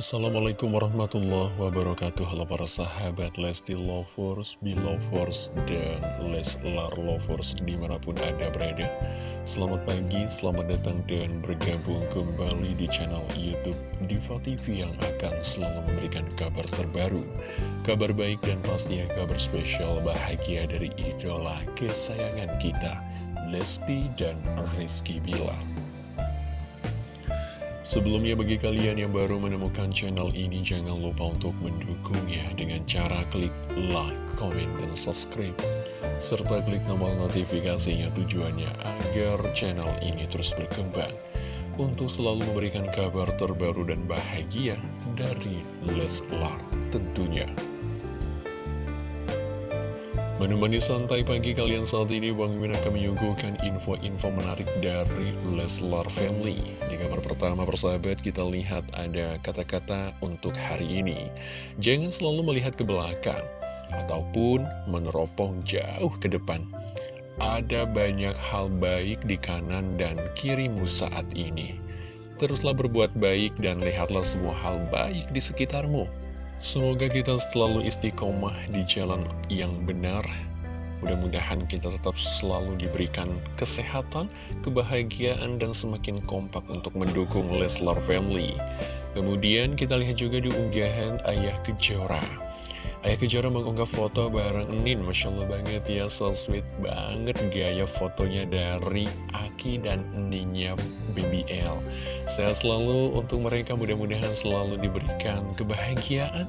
Assalamualaikum warahmatullahi wabarakatuh. Halo para sahabat Lesti Lovers, Belovers, dan Leslar Lovers di mana pun anda berada. Selamat pagi, selamat datang dan bergabung kembali di channel Youtube Diva TV yang akan selalu memberikan kabar terbaru. Kabar baik dan pastinya kabar spesial bahagia dari idola kesayangan kita Lesti dan Rizky Bilar Sebelumnya bagi kalian yang baru menemukan channel ini jangan lupa untuk mendukungnya dengan cara klik like, comment, dan subscribe serta klik tombol notifikasinya tujuannya agar channel ini terus berkembang untuk selalu memberikan kabar terbaru dan bahagia dari Leslar tentunya. Menemani santai pagi kalian saat ini, Bang Min akan menyuguhkan info-info menarik dari Leslar Family. Di kabar pertama, persahabat, kita lihat ada kata-kata untuk hari ini. Jangan selalu melihat ke belakang, ataupun meneropong jauh ke depan. Ada banyak hal baik di kanan dan kirimu saat ini. Teruslah berbuat baik dan lihatlah semua hal baik di sekitarmu. Semoga kita selalu istiqomah di jalan yang benar. Mudah-mudahan kita tetap selalu diberikan kesehatan, kebahagiaan, dan semakin kompak untuk mendukung Leslar Family. Kemudian kita lihat juga di unggahan Ayah Kejora. Ayah Kejora mengunggah foto bareng Enin Masya Allah banget ya, so sweet banget gaya fotonya dari Aki dan Eninnya BBL Sehat selalu untuk mereka, mudah-mudahan selalu diberikan kebahagiaan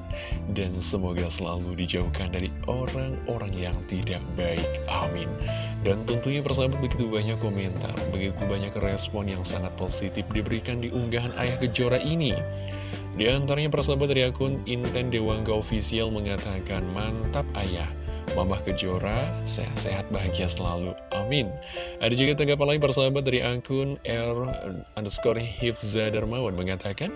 Dan semoga selalu dijauhkan dari orang-orang yang tidak baik, amin. Dan tentunya persahabat begitu banyak komentar, begitu banyak respon yang sangat positif diberikan di unggahan Ayah Kejora ini di antaranya persahabat dari akun Inten Dewangga Official mengatakan, Mantap ayah, Mamah Kejora, sehat-sehat bahagia selalu, amin. Ada juga tanggapan lain persahabat dari akun R underscore Hifza Darmawan mengatakan,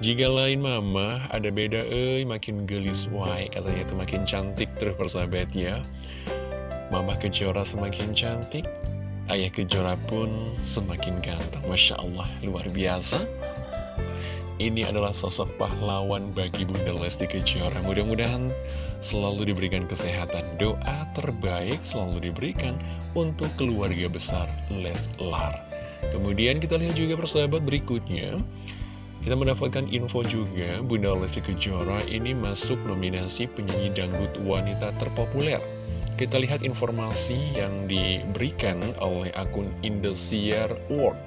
Jika lain mama, ada beda eh, makin gelis wai, katanya itu makin cantik terus persahabat ya. Mamah Kejora semakin cantik, Ayah Kejora pun semakin ganteng, Masya Allah, luar biasa. Ini adalah sosok pahlawan bagi Bunda Lesti Kejora. Mudah-mudahan selalu diberikan kesehatan. Doa terbaik selalu diberikan untuk keluarga besar Leslar. Kemudian kita lihat juga persahabat berikutnya. Kita mendapatkan info juga Bunda Lesti Kejora ini masuk nominasi penyanyi dangdut wanita terpopuler. Kita lihat informasi yang diberikan oleh akun Indosiar World.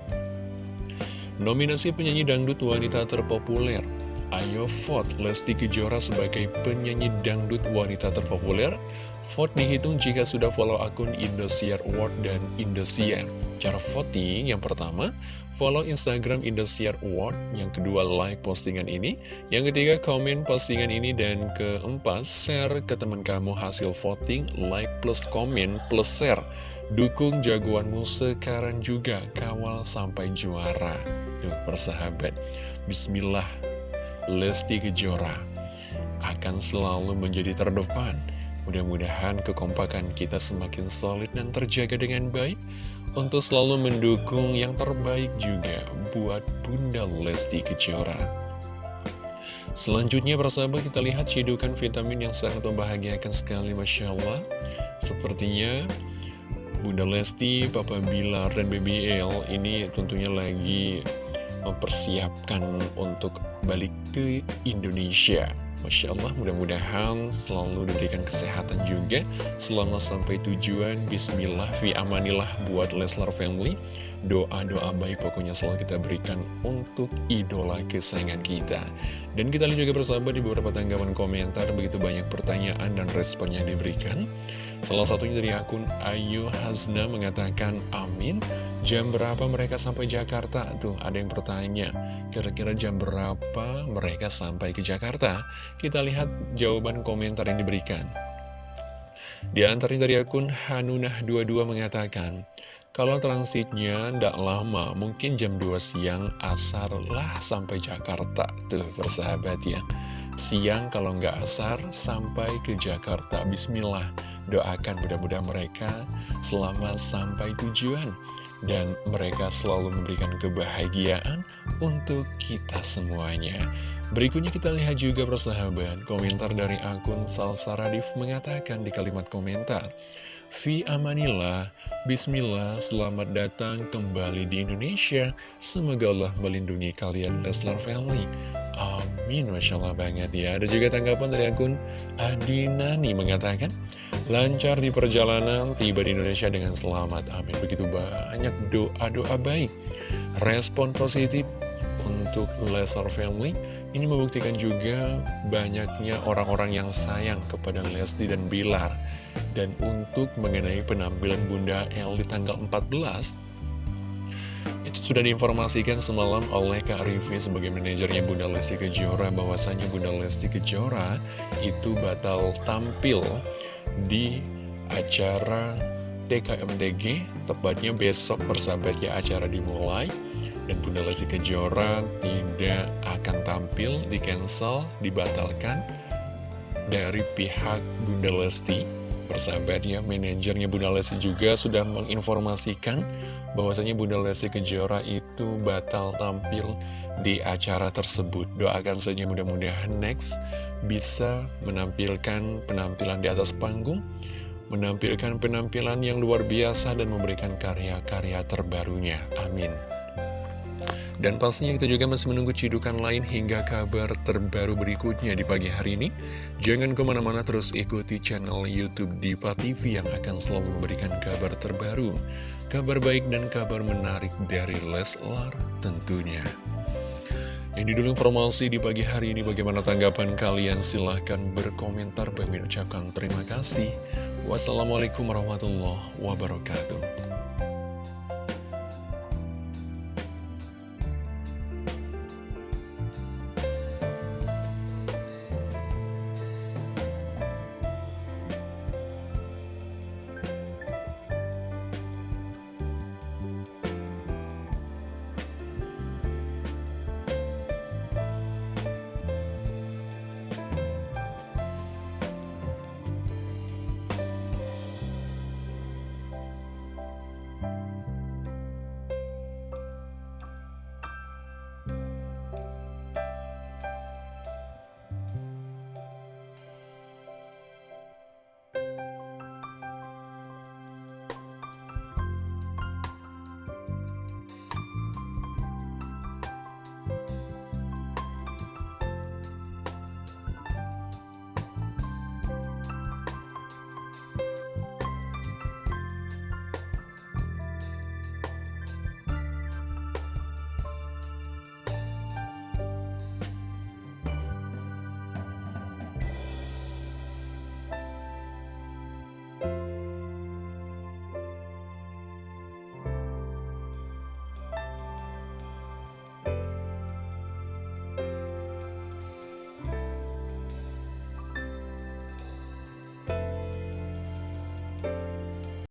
Nominasi penyanyi dangdut wanita terpopuler Ayo vote Lesti Kejora sebagai penyanyi dangdut wanita terpopuler. Vote dihitung jika sudah follow akun Indosiar Award dan Indosiar. Cara voting yang pertama, follow Instagram Indosiar Award. Yang kedua, like postingan ini. Yang ketiga, komen postingan ini. Dan keempat, share ke teman kamu hasil voting. Like plus komen plus share. Dukung jagoanmu sekarang juga, kawal sampai juara. Yuk persahabat, Bismillah, Lesti Kejora akan selalu menjadi terdepan. Mudah-mudahan kekompakan kita semakin solid dan terjaga dengan baik untuk selalu mendukung yang terbaik juga buat Bunda Lesti Kejora. Selanjutnya persahabat kita lihat cidukan vitamin yang sangat membahagiakan sekali Masya Allah Sepertinya Bunda Lesti, Papa Bilar, dan BBL ini tentunya lagi mempersiapkan untuk balik ke Indonesia. Masya Allah, mudah-mudahan selalu diberikan kesehatan juga selama sampai tujuan. Bismillah, fi amanillah buat Leslar Family. Doa-doa baik pokoknya selalu kita berikan untuk idola kesayangan kita. Dan kita lihat juga bersama di beberapa tanggapan komentar, begitu banyak pertanyaan dan respon yang diberikan. Salah satunya dari akun Ayu Hazna mengatakan, amin. Jam berapa mereka sampai Jakarta? Tuh, ada yang bertanya, kira-kira jam berapa mereka sampai ke Jakarta? Kita lihat jawaban komentar yang diberikan. Di antaranya dari akun Hanunah22 mengatakan, kalau transitnya tidak lama, mungkin jam 2 siang asar lah sampai Jakarta. Tuh, persahabat ya. Siang kalau nggak asar, sampai ke Jakarta. Bismillah, doakan mudah-mudahan mereka selamat sampai tujuan. Dan mereka selalu memberikan kebahagiaan untuk kita semuanya. Berikutnya kita lihat juga persahabat, komentar dari akun Salsa Radif mengatakan di kalimat komentar, Fi amanillah, bismillah, selamat datang kembali di Indonesia. Semoga Allah melindungi kalian Leslar Family. Amin, Masya Allah banget ya. Ada juga tanggapan dari akun Adinani mengatakan, lancar di perjalanan, tiba di Indonesia dengan selamat. Amin. Begitu banyak doa-doa baik. Respon positif untuk Leslar Family ini membuktikan juga banyaknya orang-orang yang sayang kepada Lesti dan Bilar. Dan untuk mengenai penampilan Bunda L di tanggal 14 itu sudah diinformasikan semalam oleh Kak Rivi sebagai manajernya Bunda Lesti Kejora bahwasanya Bunda Lesti Kejora itu batal tampil di acara TKMDG tepatnya besok bersahabat ya acara dimulai. Dan Bunda Lesti Kejora tidak akan tampil di cancel dibatalkan dari pihak Bunda Lesti Persahabat ya, manajernya Bunda Lesti juga sudah menginformasikan bahwasanya Bunda Lesti Kejora itu batal tampil di acara tersebut. Doakan saja mudah-mudahan next bisa menampilkan penampilan di atas panggung, menampilkan penampilan yang luar biasa dan memberikan karya-karya terbarunya. Amin. Dan pastinya kita juga masih menunggu cidukan lain hingga kabar terbaru berikutnya di pagi hari ini. Jangan ke mana-mana terus ikuti channel Youtube Diva TV yang akan selalu memberikan kabar terbaru. Kabar baik dan kabar menarik dari Leslar tentunya. Ini dulu informasi di pagi hari ini. Bagaimana tanggapan kalian? Silahkan berkomentar. Bagi ucapkan terima kasih. Wassalamualaikum warahmatullahi wabarakatuh.